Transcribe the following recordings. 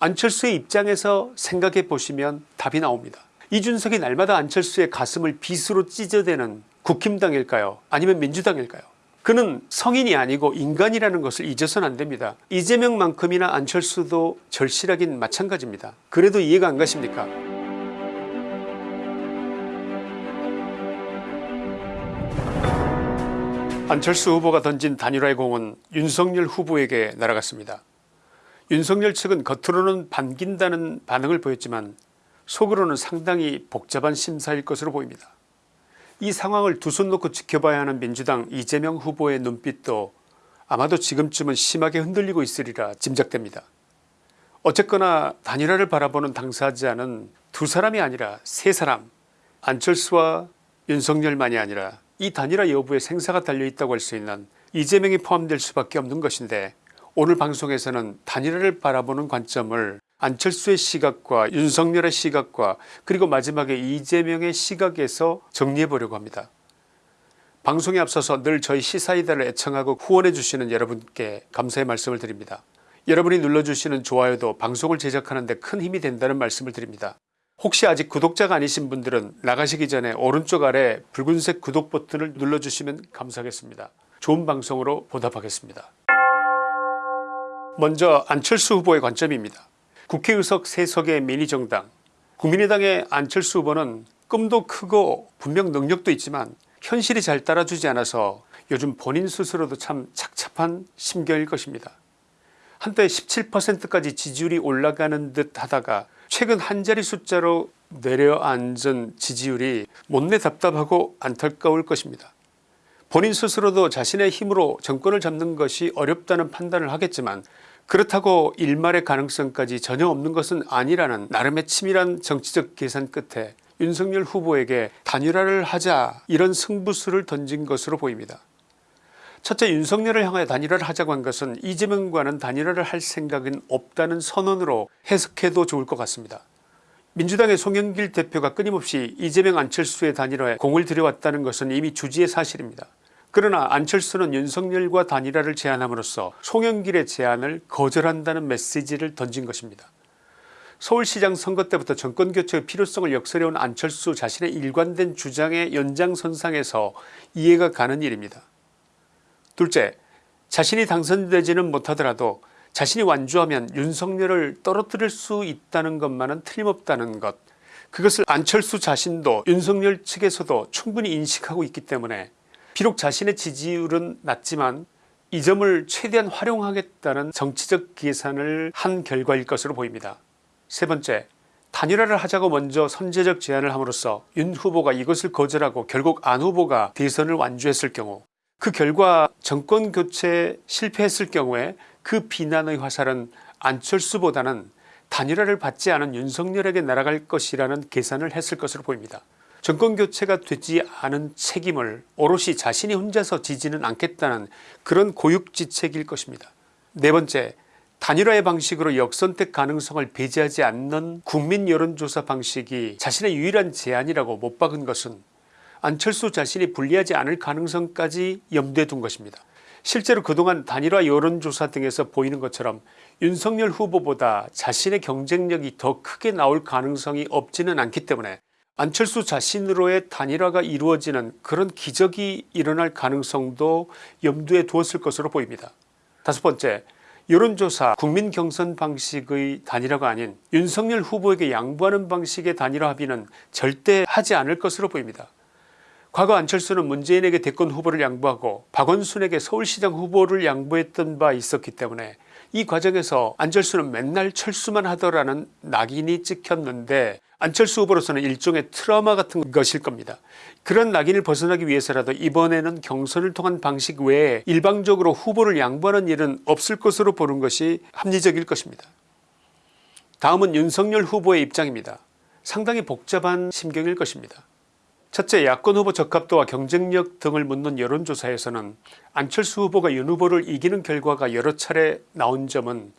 안철수의 입장에서 생각해 보시면 답이 나옵니다. 이준석이 날마다 안철수의 가슴을 빗으로 찢어대는 국힘당일까요 아니면 민주당일까요 그는 성인이 아니고 인간이라는 것을 잊어서는 안됩니다. 이재명만큼이나 안철수도 절실하긴 마찬가지입니다. 그래도 이해가 안 가십니까 안철수 후보가 던진 단일화의 공은 윤석열 후보에게 날아갔습니다. 윤석열 측은 겉으로는 반긴다는 반응을 보였지만 속으로는 상당히 복잡한 심사일 것으로 보입니다. 이 상황을 두 손 놓고 지켜봐야 하는 민주당 이재명 후보의 눈빛도 아마도 지금쯤은 심하게 흔들리고 있으리라 짐작됩니다. 어쨌거나 단일화를 바라보는 당사자는 두 사람이 아니라 세 사람 안철수와 윤석열만이 아니라 이 단일화 여부에 생사가 달려있다고 할 수 있는 이재명이 포함될 수밖에 없는 것인데 오늘 방송에서는 단일화를 바라보는 관점을 안철수의 시각과 윤석열의 시각과 그리고 마지막에 이재명의 시각에서 정리해 보려고 합니다. 방송에 앞서서 늘 저희 시사이다를 애청하고 후원해 주시는 여러분께 감사의 말씀을 드립니다. 여러분이 눌러주시는 좋아요도 방송을 제작하는 데 큰 힘이 된다는 말씀을 드립니다. 혹시 아직 구독자가 아니신 분들은 나가시기 전에 오른쪽 아래 붉은색 구독 버튼을 눌러주시면 감사하겠습니다. 좋은 방송으로 보답하겠습니다. 먼저 안철수 후보의 관점입니다. 국회의석 3석의 미니정당 국민의당의 안철수 후보는 꿈도 크고 분명 능력도 있지만 현실이 잘 따라주지 않아서 요즘 본인 스스로도 참 착잡한 심경일 것입니다. 한때 17%까지 지지율이 올라가는 듯 하다가 최근 한 자리 숫자로 내려앉은 지지율이 못내 답답하고 안타까울 것입니다. 본인 스스로도 자신의 힘으로 정권을 잡는 것이 어렵다는 판단을 하겠지만 그렇다고 일말의 가능성까지 전혀 없는 것은 아니라는 나름의 치밀한 정치적 계산 끝에 윤석열 후보에게 단일화를 하자 이런 승부수를 던진 것으로 보입니다. 첫째 윤석열을 향하여 단일화를 하자고 한 것은 이재명과는 단일화를 할 생각은 없다는 선언으로 해석해도 좋을 것 같습니다. 민주당의 송영길 대표가 끊임없이 이재명 안철수의 단일화에 공을 들여왔다는 것은 이미 주지의 사실입니다. 그러나 안철수는 윤석열과 단일화를 제안함으로써 송영길의 제안을 거절한다는 메시지를 던진 것입니다. 서울시장 선거 때부터 정권교체의 필요성을 역설해온 안철수 자신의 일관된 주장의 연장선상에서 이해가 가는 일입니다. 둘째 자신이 당선되지는 못하더라도 자신이 완주하면 윤석열을 떨어뜨릴 수 있다는 것만은 틀림없다는 것 그것을 안철수 자신도 윤석열 측에서도 충분히 인식하고 있기 때문에 비록 자신의 지지율은 낮지만 이 점을 최대한 활용하겠다는 정치적 계산을 한 결과일 것으로 보입니다. 세 번째 단일화를 하자고 먼저 선제적 제안을 함으로써 윤 후보가 이것을 거절하고 결국 안 후보가 대선을 완주했을 경우 그 결과 정권교체에 실패했을 경우에 그 비난의 화살은 안철수보다는 단일화를 받지 않은 윤석열에게 날아갈 것이라는 계산을 했을 것으로 보입니다. 정권교체가 되지 않은 책임을 오롯이 자신이 혼자서 지지는 않겠다는 그런 고육지책일 것입니다. 네 번째 단일화의 방식으로 역선택 가능성을 배제하지 않는 국민 여론조사 방식이 자신의 유일한 제안이라고 못 박은 것은 안철수 자신이 불리하지 않을 가능성까지 염두에 둔 것입니다. 실제로 그동안 단일화 여론조사 등에서 보이는 것처럼 윤석열 후보보다 자신의 경쟁력이 더 크게 나올 가능성이 없지는 않기 때문에 안철수 자신으로의 단일화가 이루어지는 그런 기적이 일어날 가능성도 염두에 두었을 것으로 보입니다. 다섯 번째 여론조사 국민 경선 방식의 단일화가 아닌 윤석열 후보에게 양보하는 방식의 단일화 합의는 절대 하지 않을 것으로 보입니다. 과거 안철수는 문재인에게 대권 후보를 양보하고 박원순에게 서울시장 후보를 양보했던 바 있었기 때문에 이 과정에서 안철수는 맨날 철수만 하더라는 낙인이 찍혔는데 안철수 후보로서는 일종의 트라우마 같은 것일 겁니다. 그런 낙인을 벗어나기 위해서라도 이번에는 경선을 통한 방식 외에 일방적으로 후보를 양보하는 일은 없을 것으로 보는 것이 합리적일 것입니다. 다음은 윤석열 후보의 입장입니다. 상당히 복잡한 심경일 것입니다. 첫째 야권 후보 적합도와 경쟁력 등을 묻는 여론조사에서는 안철수 후보가 윤 후보를 이기는 결과가 여러 차례 나온 점은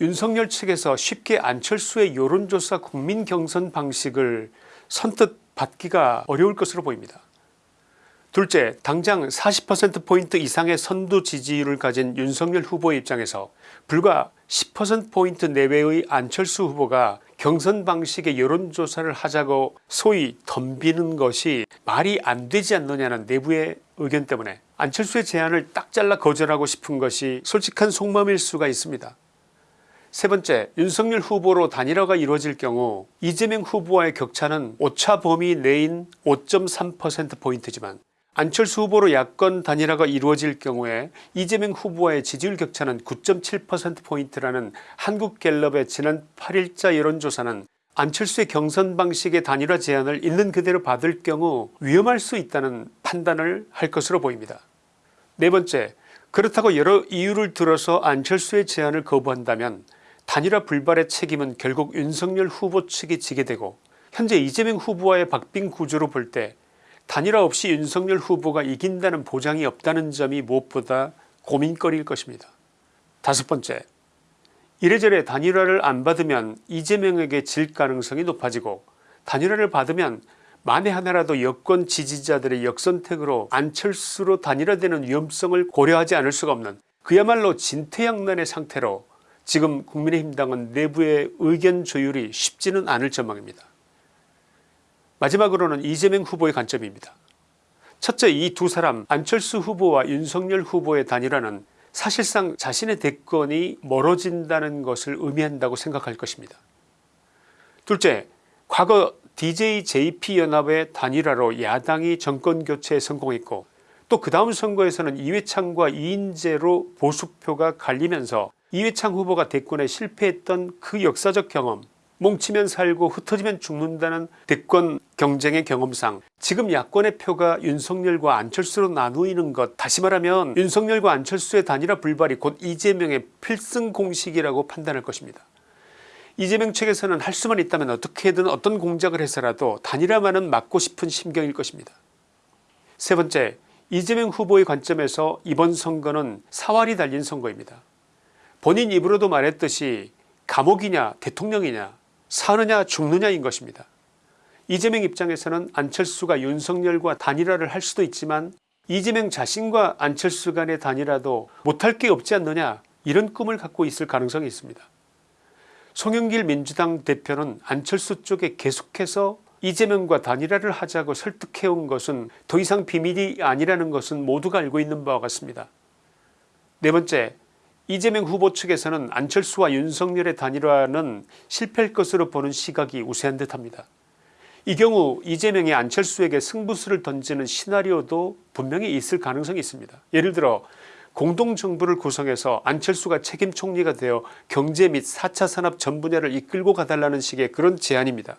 윤석열 측에서 쉽게 안철수의 여론조사 국민 경선 방식을 선뜻 받기가 어려울 것으로 보입니다. 둘째 당장 40%포인트 이상의 선두 지지율을 가진 윤석열 후보의 입장에서 불과 10%포인트 내외의 안철수 후보가 경선 방식의 여론조사를 하자고 소위 덤비는 것이 말이 안 되지 않느냐는 내부의 의견 때문에 안철수의 제안을 딱 잘라 거절하고 싶은 것이 솔직한 속마음일 수가 있습니다. 세 번째 윤석열 후보로 단일화가 이루어질 경우 이재명 후보와의 격차는 오차 범위 내인 5.3%포인트지만 안철수 후보로 야권 단일화가 이루어질 경우에 이재명 후보와의 지지율 격차는 9.7%포인트라는 한국갤럽의 지난 8일자 여론조사는 안철수의 경선 방식의 단일화 제안을 있는 그대로 받을 경우 위험할 수 있다는 판단을 할 것으로 보입니다. 네 번째 그렇다고 여러 이유를 들어서 안철수의 제안을 거부한다면 단일화 불발의 책임은 결국 윤석열 후보 측이 지게 되고 현재 이재명 후보와의 박빙 구조로 볼때 단일화 없이 윤석열 후보가 이긴다는 보장이 없다는 점이 무엇보다 고민거리일 것입니다. 다섯 번째 이래저래 단일화를 안 받으면 이재명에게 질 가능성이 높아지고 단일화를 받으면 만에 하나라도 여권 지지자들의 역선택으로 안철수로 단일화되는 위험성을 고려하지 않을 수가 없는 그야말로 진퇴양난의 상태로 지금 국민의힘당은 내부의 의견 조율이 쉽지는 않을 전망입니다. 마지막으로는 이재명 후보의 관점입니다. 첫째 이 두 사람 안철수 후보와 윤석열 후보의 단일화는 사실상 자신의 대권이 멀어진다는 것을 의미한다고 생각할 것입니다. 둘째 과거 DJJP연합의 단일화로 야당이 정권교체에 성공했고 또 그 다음 선거에서는 이회창과 이인재로 보수표가 갈리면서 이회창 후보가 대권에 실패했던 그 역사적 경험 뭉치면 살고 흩어지면 죽는다는 대권 경쟁의 경험상 지금 야권의 표가 윤석열과 안철수로 나누이는 것 다시 말하면 윤석열과 안철수의 단일화 불발이 곧 이재명의 필승 공식이라고 판단할 것입니다. 이재명 측에서는 할 수만 있다면 어떻게든 어떤 공작을 해서라도 단일화만은 막고 싶은 심경일 것입니다. 세 번째 이재명 후보의 관점에서 이번 선거는 사활이 달린 선거입니다. 본인 입으로도 말했듯이 감옥이냐 대통령이냐 사느냐 죽느냐인 것입니다. 이재명 입장에서는 안철수가 윤석열과 단일화를 할 수도 있지만 이재명 자신과 안철수 간의 단일화도 못할 게 없지 않느냐 이런 꿈을 갖고 있을 가능성이 있습니다. 송영길 민주당 대표는 안철수 쪽에 계속해서 이재명과 단일화를 하자고 설득해온 것은 더 이상 비밀이 아니라는 것은 모두가 알고 있는 바와 같습니다. 네 번째 이재명 후보 측에서는 안철수와 윤석열의 단일화는 실패할 것으로 보는 시각이 우세한 듯합니다. 이 경우 이재명이 안철수에게 승부수를 던지는 시나리오도 분명히 있을 가능성이 있습니다. 예를 들어 공동정부를 구성해서 안철수가 책임 총리가 되어 경제 및 4차 산업 전 분야를 이끌고 가달라는 식의 그런 제안입니다.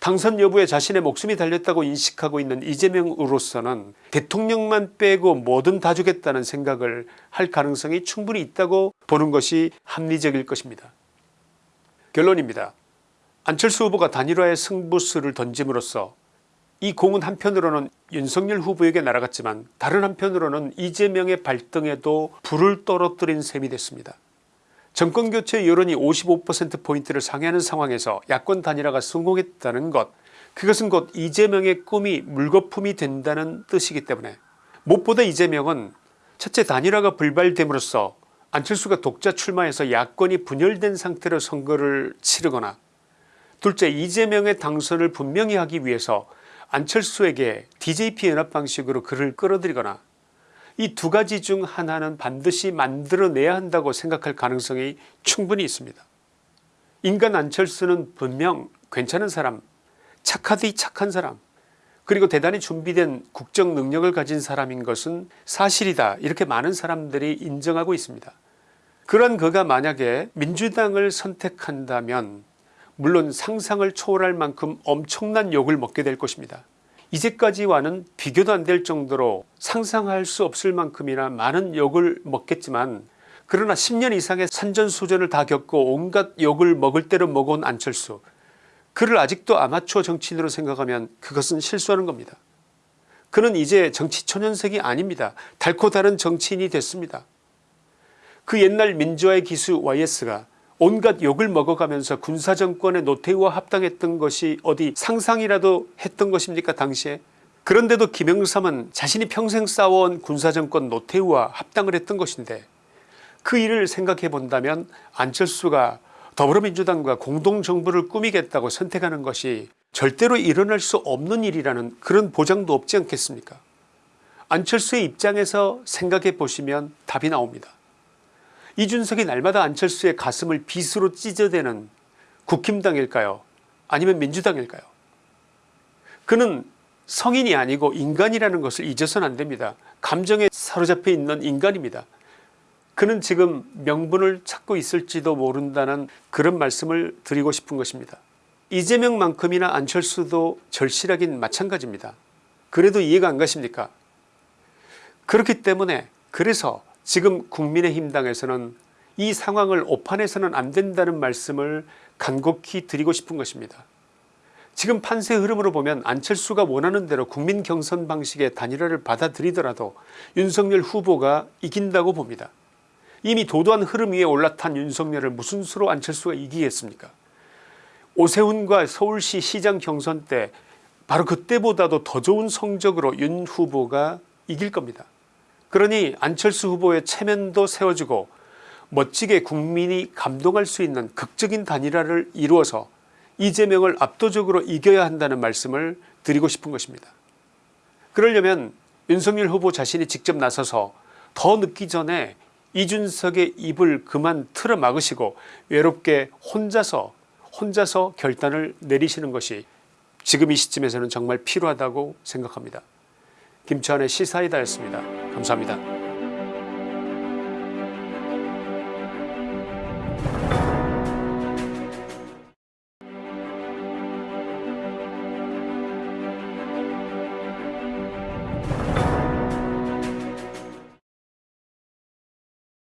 당선 여부에 자신의 목숨이 달렸다고 인식하고 있는 이재명으로서는 대통령만 빼고 뭐든 다 주겠다는 생각을 할 가능성이 충분히 있다고 보는 것이 합리적일 것입니다. 결론입니다. 안철수 후보가 단일화의 승부수를 던짐으로써 이 공은 한편으로는 윤석열 후보에게 날아갔지만 다른 한편으로는 이재명의 발등에도 불을 떨어뜨린 셈이 됐습니다. 정권교체 여론이 55%포인트를 상회하는 상황에서 야권 단일화가 성공했다는 것 그것은 곧 이재명의 꿈이 물거품이 된다는 뜻이기 때문에 무엇보다 이재명은 첫째 단일화가 불발됨으로써 안철수가 독자 출마해서 야권이 분열된 상태로 선거를 치르거나 둘째 이재명의 당선을 분명히 하기 위해서 안철수에게 DJP 연합 방식으로 그를 끌어들이거나 이 두 가지 중 하나는 반드시 만들어내야 한다고 생각할 가능성이 충분히 있습니다. 인간 안철수는 분명 괜찮은 사람 착하디 착한 사람 그리고 대단히 준비된 국정 능력을 가진 사람인 것은 사실이다 이렇게 많은 사람들이 인정하고 있습니다. 그런 그가 만약에 민주당을 선택한다면 물론 상상을 초월할 만큼 엄청난 욕을 먹게 될 것입니다. 이제까지와는 비교도 안 될 정도로 상상할 수 없을 만큼이나 많은 욕을 먹겠지만 그러나 10년 이상의 산전수전을 다 겪고 온갖 욕을 먹을 대로 먹어온 안철수 그를 아직도 아마추어 정치인으로 생각하면 그것은 실수하는 겁니다. 그는 이제 정치 초년생이 아닙니다. 달코 다른 정치인이 됐습니다. 그 옛날 민주화의 기수 YS가 온갖 욕을 먹어가면서 군사정권의 노태우와 합당했던 것이 어디 상상이라도 했던 것입니까 당시에 그런데도 김영삼은 자신이 평생 싸워온 군사정권 노태우와 합당을 했던 것인데 그 일을 생각해 본다면 안철수가 더불어민주당과 공동정부를 꾸미겠다고 선택하는 것이 절대로 일어날 수 없는 일이라는 그런 보장도 없지 않겠습니까 안철수의 입장에서 생각해 보시면 답이 나옵니다. 이준석이 날마다 안철수의 가슴을 빗으로 찢어대는 국힘당일까요 아니면 민주당일까요 그는 성인이 아니고 인간이라는 것을 잊어서는 안됩니다. 감정에 사로잡혀 있는 인간입니다. 그는 지금 명분을 찾고 있을지도 모른다는 그런 말씀을 드리고 싶은 것입니다. 이재명만큼이나 안철수도 절실하긴 마찬가지입니다. 그래도 이해가 안 가십니까 그렇기 때문에 그래서 지금 국민의힘당에서는 이 상황을 오판해서는 안 된다는 말씀을 간곡히 드리고 싶은 것입니다. 지금 판세 흐름으로 보면 안철수가 원하는 대로 국민 경선 방식의 단일화를 받아들이더라도 윤석열 후보가 이긴다고 봅니다. 이미 도도한 흐름 위에 올라탄 윤석열을 무슨 수로 안철수가 이기겠습니까 오세훈과 서울시 시장 경선 때 바로 그때보다도 더 좋은 성적으로 윤 후보가 이길 겁니다. 그러니 안철수 후보의 체면도 세워주고 멋지게 국민이 감동할 수 있는 극적인 단일화를 이루어서 이재명을 압도적으로 이겨야 한다는 말씀을 드리고 싶은 것입니다. 그러려면 윤석열 후보 자신이 직접 나서서 더 늦기 전에 이준석의 입을 그만 틀어 막으시고 외롭게 혼자서 혼자서 결단을 내리시는 것이 지금 이 시점에서는 정말 필요하다고 생각합니다. 김치환의 시사이다였습니다. 감사합니다.